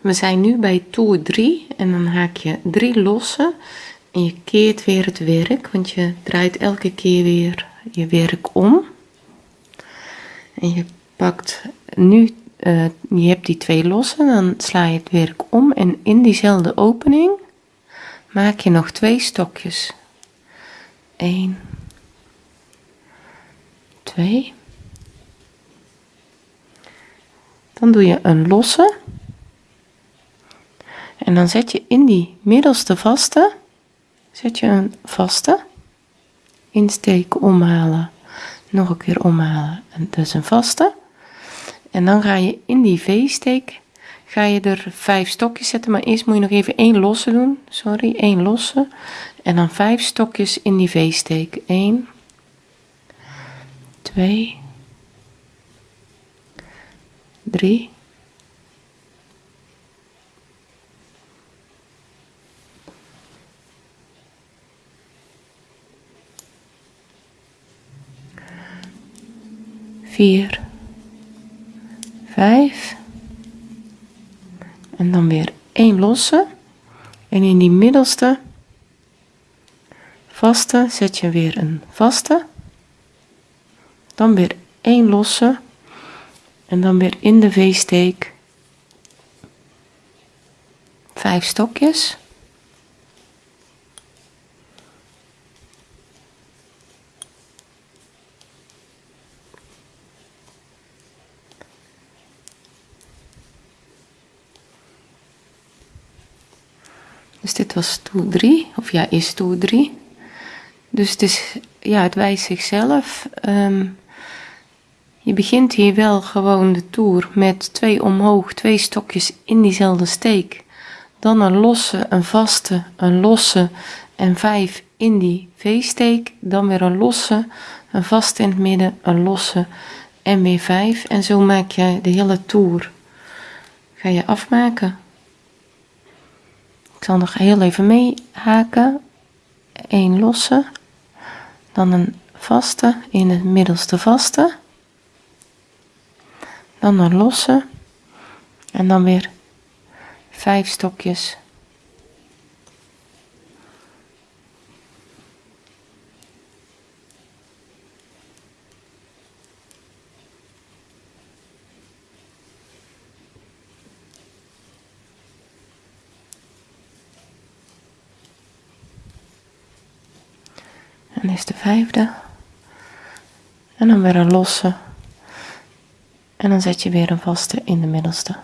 We zijn nu bij toer 3 en dan haak je 3 losse en je keert weer het werk, want je draait elke keer weer je werk om. En je pakt nu, uh, je hebt die twee losse, dan sla je het werk om en in diezelfde opening maak je nog twee stokjes. 1, 2. Dan doe je een losse. En dan zet je in die middelste vaste, zet je een vaste, insteken, omhalen, nog een keer omhalen en dus een vaste. En dan ga je in die V-steek, ga je er vijf stokjes zetten, maar eerst moet je nog even één losse doen, sorry, één losse. En dan vijf stokjes in die V-steek, 1, 2, 3, vier, vijf en dan weer één losse. En in die middelste vaste zet je weer een vaste. Dan weer één losse en dan weer in de v-steek vijf stokjes Dus dit was stoel 3, of ja, is stoel 3. Dus het, is, ja, het wijst zichzelf. Um, je begint hier wel gewoon de toer met twee omhoog, twee stokjes in diezelfde steek. Dan een losse, een vaste, een losse en vijf in die V-steek. Dan weer een losse, een vaste in het midden, een losse en weer vijf. En zo maak je de hele toer. Ga je afmaken. Ik zal nog heel even meehaken. Een losse, dan een vaste in het middelste vaste, dan een losse. En dan weer vijf stokjes En is de vijfde. En dan weer een losse. En dan zet je weer een vaste in de middelste.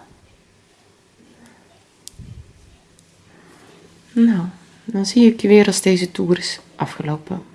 Nou, dan zie ik je weer als deze toer is afgelopen.